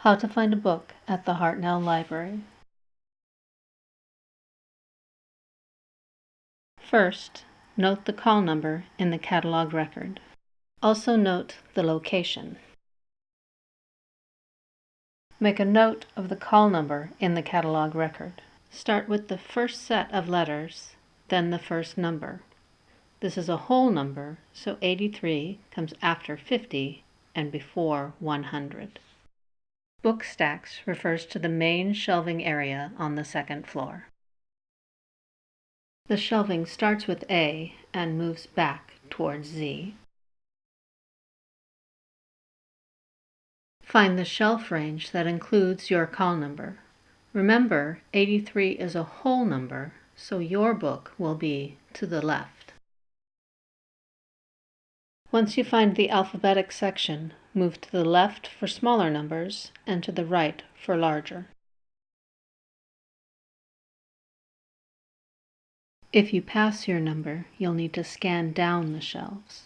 How to find a book at the Hartnell Library. First, note the call number in the catalog record. Also note the location. Make a note of the call number in the catalog record. Start with the first set of letters, then the first number. This is a whole number, so 83 comes after 50 and before 100. Book stacks refers to the main shelving area on the second floor. The shelving starts with A and moves back towards Z. Find the shelf range that includes your call number. Remember, 83 is a whole number, so your book will be to the left. Once you find the alphabetic section, Move to the left for smaller numbers and to the right for larger. If you pass your number, you'll need to scan down the shelves.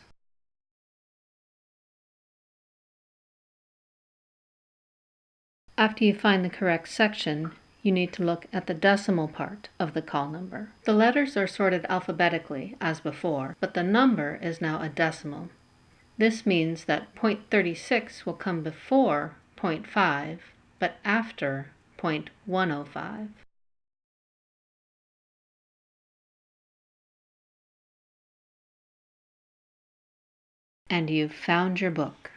After you find the correct section, you need to look at the decimal part of the call number. The letters are sorted alphabetically as before, but the number is now a decimal. This means that 0.36 will come before 0.5, but after 0.105. And you've found your book.